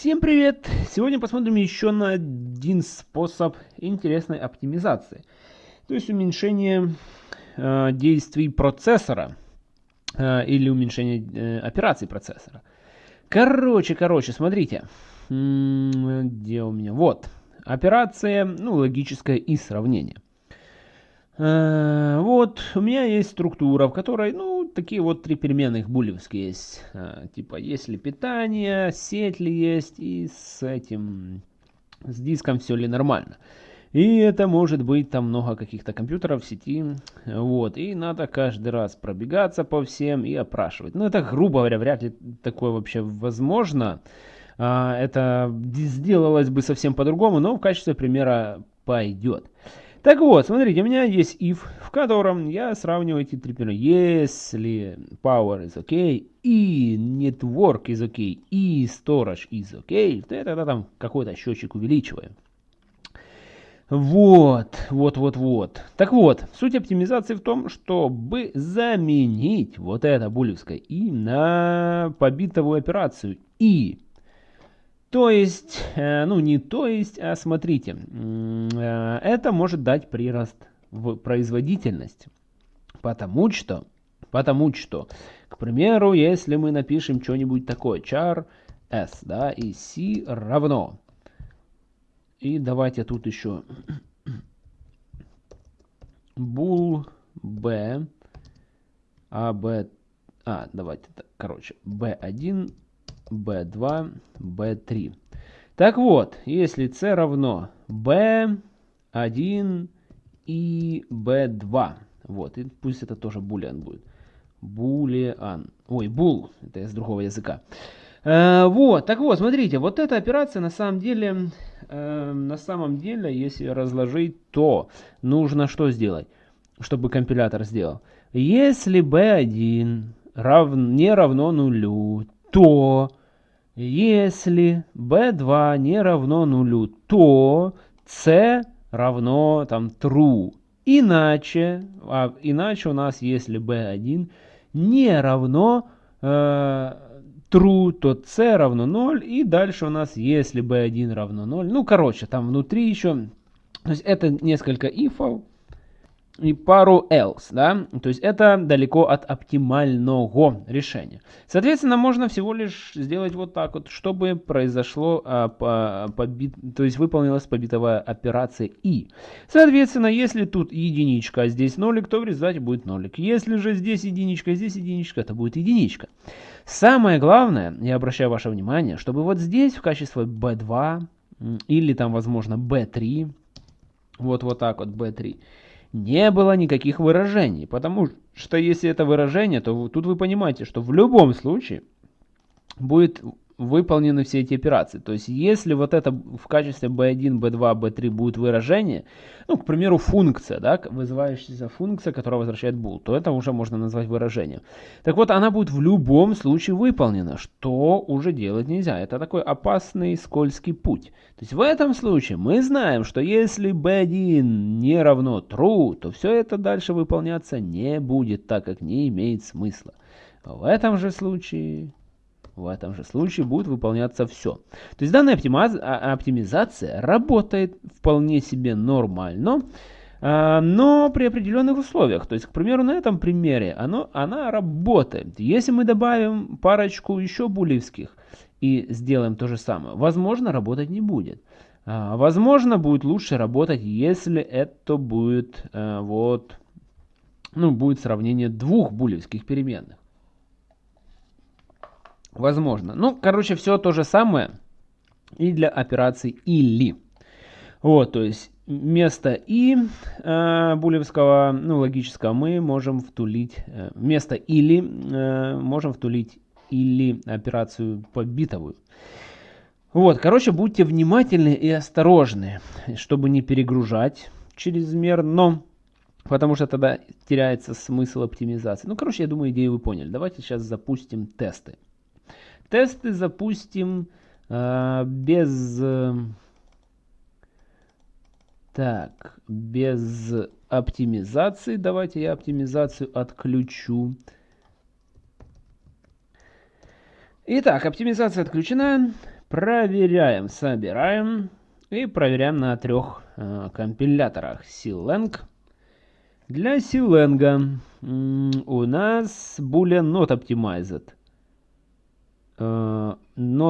Всем привет! Сегодня посмотрим еще на один способ интересной оптимизации. То есть уменьшение э, действий процессора э, или уменьшение э, операций процессора. Короче, короче, смотрите. Где у меня? Вот. Операция, ну, логическое и сравнение. Э, вот, у меня есть структура, в которой, ну, такие вот три переменных булевские есть. Э, типа, есть ли питание, сеть ли есть, и с этим, с диском все ли нормально. И это может быть там много каких-то компьютеров в сети, вот, и надо каждый раз пробегаться по всем и опрашивать. Ну, это, грубо говоря, вряд ли такое вообще возможно. А, это сделалось бы совсем по-другому, но в качестве примера пойдет. Так вот, смотрите, у меня есть if, в котором я сравниваю эти три примера. Если power is okay, и network is okay, и storage is okay, то я тогда там какой-то счетчик увеличиваю. Вот, вот, вот, вот. Так вот, суть оптимизации в том, чтобы заменить вот это булевское и на побитовую операцию и. То есть, э, ну не то есть, а смотрите, э, это может дать прирост в производительность. Потому что, потому что, к примеру, если мы напишем что-нибудь такое, char s, да, и c равно. И давайте тут еще bool b, а, b, а, давайте, так, короче, b1 b2, b3. Так вот, если c равно b1 и b2, вот, и пусть это тоже булиан будет. Булиан. Ой, бул, это из другого языка. Э, вот, так вот, смотрите, вот эта операция на самом деле, э, на самом деле, если разложить, то нужно что сделать, чтобы компилятор сделал? Если b1 рав, не равно нулю, то если b2 не равно нулю, то c равно там true. Иначе, а иначе у нас, если b1 не равно э, true, то c равно 0. И дальше у нас, если b1 равно 0, ну, короче, там внутри еще, то есть это несколько ифов и пару else, да, то есть это далеко от оптимального решения. Соответственно, можно всего лишь сделать вот так вот, чтобы произошло, а, по, побит, то есть выполнилась побитовая операция и. Соответственно, если тут единичка, а здесь нолик, то в результате будет нолик. Если же здесь единичка, здесь единичка, то будет единичка. Самое главное, я обращаю ваше внимание, чтобы вот здесь в качестве b2 или там, возможно, b3, вот вот так вот b3, не было никаких выражений, потому что если это выражение, то тут вы понимаете, что в любом случае будет выполнены все эти операции. То есть, если вот это в качестве b1, b2, b3 будет выражение, ну, к примеру, функция, да, вызывающаяся функция, которая возвращает bool, то это уже можно назвать выражением. Так вот, она будет в любом случае выполнена, что уже делать нельзя. Это такой опасный скользкий путь. То есть, в этом случае мы знаем, что если b1 не равно true, то все это дальше выполняться не будет, так как не имеет смысла. В этом же случае в этом же случае будет выполняться все. То есть данная а, оптимизация работает вполне себе нормально, а, но при определенных условиях. То есть, к примеру, на этом примере оно, она работает. Если мы добавим парочку еще булевских и сделаем то же самое, возможно, работать не будет. А, возможно, будет лучше работать, если это будет вот, ну, будет сравнение двух булевских переменных. Возможно. Ну, короче, все то же самое и для операций или. Вот, то есть вместо и э, булевского, ну, логического мы можем втулить, э, вместо или э, можем втулить или операцию побитовую. Вот, короче, будьте внимательны и осторожны, чтобы не перегружать чрезмерно, потому что тогда теряется смысл оптимизации. Ну, короче, я думаю, идею вы поняли. Давайте сейчас запустим тесты. Тесты запустим э, без... Э, так, без оптимизации. Давайте я оптимизацию отключу. Итак, оптимизация отключена. Проверяем, собираем и проверяем на трех э, компиляторах. Silang. Для Silang у нас boolean not optimized.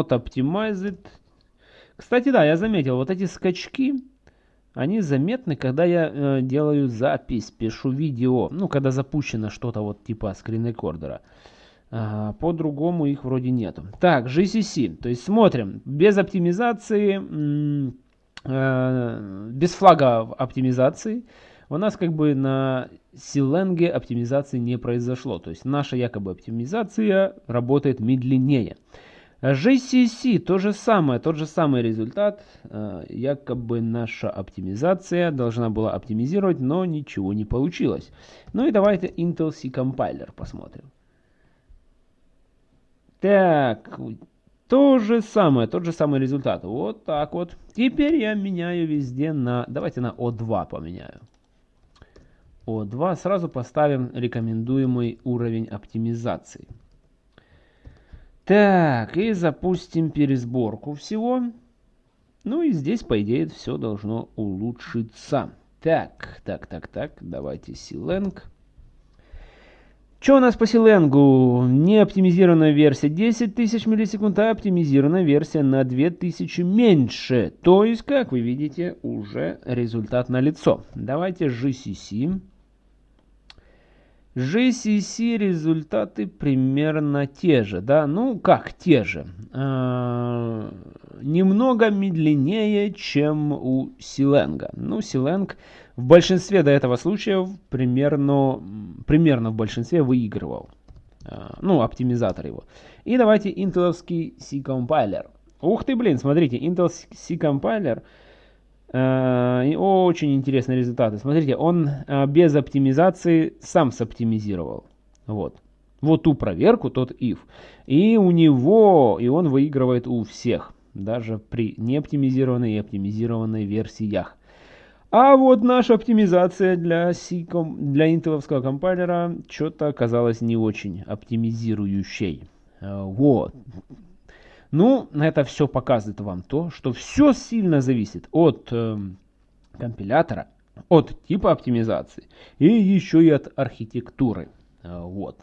Not optimized. Кстати, да, я заметил, вот эти скачки, они заметны, когда я э, делаю запись, пишу видео, ну, когда запущено что-то вот типа скрин-рекордера. А, По-другому их вроде нету. Так, GCC, то есть смотрим, без оптимизации, э, без флага оптимизации, у нас как бы на Силенге оптимизации не произошло. То есть наша якобы оптимизация работает медленнее. GCC то же самое, тот же самый результат. Э, якобы наша оптимизация должна была оптимизировать, но ничего не получилось. Ну и давайте Intel C Compiler посмотрим. Так, то же самое, тот же самый результат. Вот так вот. Теперь я меняю везде на... Давайте на O2 поменяю. O2 сразу поставим рекомендуемый уровень оптимизации. Так, и запустим пересборку всего. Ну и здесь, по идее, все должно улучшиться. Так, так, так, так, давайте Силенг. Что у нас по Силенгу? Не оптимизированная версия 10 тысяч миллисекунд, а оптимизированная версия на 2000 меньше. То есть, как вы видите, уже результат на лицо. Давайте GCC. GCC результаты примерно те же, да, ну как те же, а, немного медленнее, чем у Силенга. Ну, Силенг в большинстве до этого случаев примерно, примерно в большинстве выигрывал, а, ну, оптимизатор его. И давайте интеловский C-компайлер. Ух ты, блин, смотрите, Intel C-компайлер Э, очень интересные результаты. Смотрите, он э, без оптимизации сам соптимизировал. Вот. Вот ту проверку, тот if. И у него, и он выигрывает у всех. Даже при неоптимизированной и оптимизированной версиях. А вот наша оптимизация для, C для интеловского компайлера что-то оказалась не очень оптимизирующей. Э, вот. Ну, это все показывает вам то, что все сильно зависит от э, компилятора, от типа оптимизации и еще и от архитектуры. Э, вот.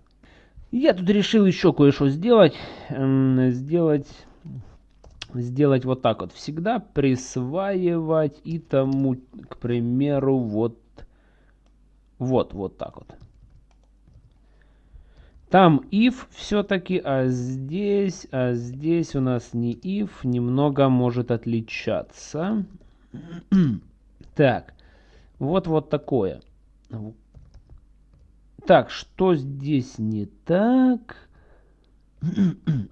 Я тут решил еще кое-что сделать. Э, сделать сделать вот так вот. Всегда присваивать и тому, к примеру, вот, вот, вот так вот. Там if все-таки, а здесь, а здесь у нас не if, немного может отличаться. так, вот вот такое. Так, что здесь не так?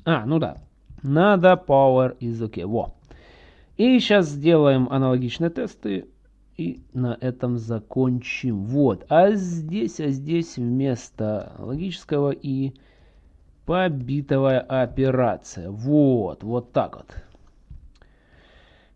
а, ну да. Надо power is okay. Во. И сейчас сделаем аналогичные тесты. И на этом закончим. Вот. А здесь, а здесь вместо логического и побитовая операция. Вот. Вот так вот.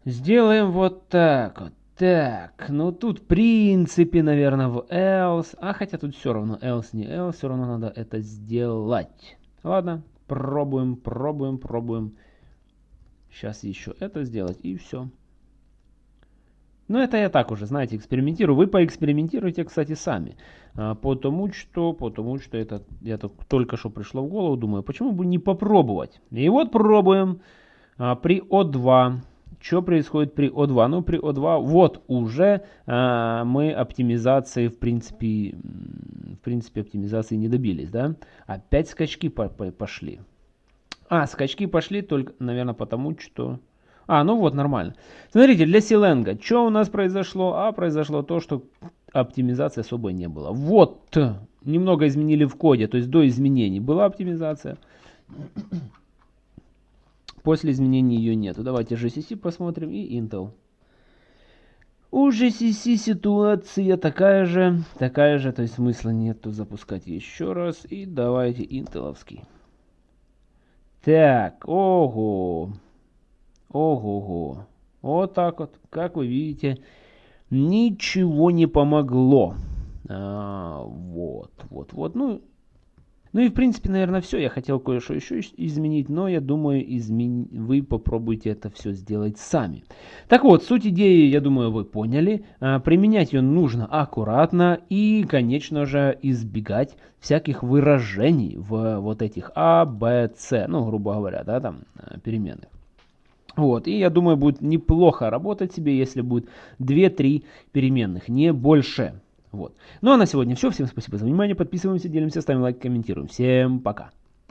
Сделаем вот так вот. Так, ну тут в принципе, наверное, в else. А хотя тут все равно else, не else, все равно надо это сделать. Ладно, пробуем, пробуем, пробуем. Сейчас еще это сделать и все. Но это я так уже, знаете, экспериментирую. Вы поэкспериментируйте, кстати, сами. А, потому что, потому что это я только что пришло в голову, думаю, почему бы не попробовать. И вот пробуем а, при О2. Что происходит при О2? Ну, при О2 вот уже а, мы оптимизации, в принципе, в принципе, оптимизации не добились, да? Опять скачки по по пошли. А, скачки пошли только, наверное, потому что... А, ну вот, нормально. Смотрите, для Силенга, что у нас произошло? А, произошло то, что оптимизации особо не было. Вот, немного изменили в коде, то есть до изменений была оптимизация. После изменений ее нету. Давайте GCC посмотрим и Intel. У GCC ситуация такая же, такая же, то есть смысла нету запускать еще раз. И давайте интеловский. Так, ого. Ого-го. Вот так вот, как вы видите, ничего не помогло. А, вот, вот, вот. Ну, Ну и в принципе, наверное, все. Я хотел кое-что еще изменить, но я думаю, измен... вы попробуйте это все сделать сами. Так вот, суть идеи, я думаю, вы поняли. А, применять ее нужно аккуратно и, конечно же, избегать всяких выражений в вот этих А, Б, С, ну, грубо говоря, да, там, э, переменных. Вот, и я думаю, будет неплохо работать себе, если будет 2-3 переменных, не больше. Вот. Ну а на сегодня все. Всем спасибо за внимание. Подписываемся, делимся, ставим лайк, комментируем. Всем пока.